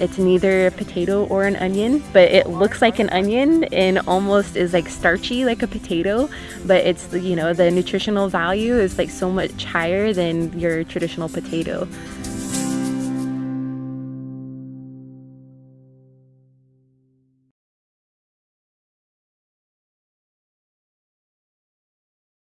It's neither a potato or an onion, but it looks like an onion and almost is like starchy like a potato, but it's, you know, the nutritional value is like so much higher than your traditional potato.